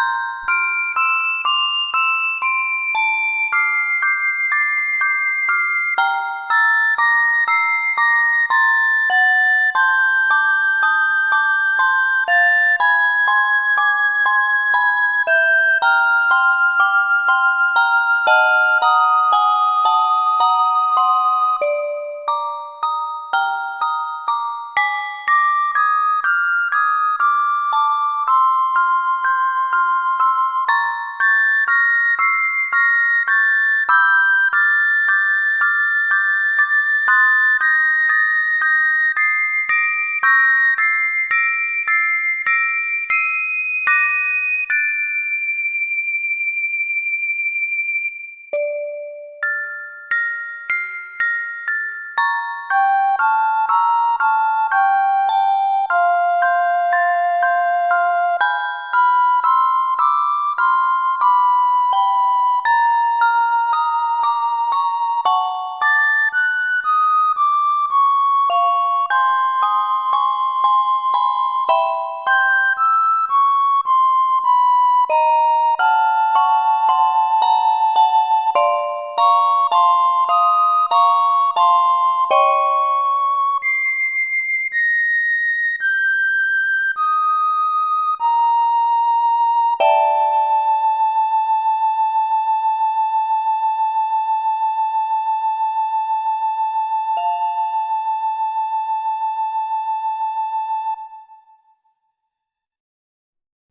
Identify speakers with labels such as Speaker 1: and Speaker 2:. Speaker 1: you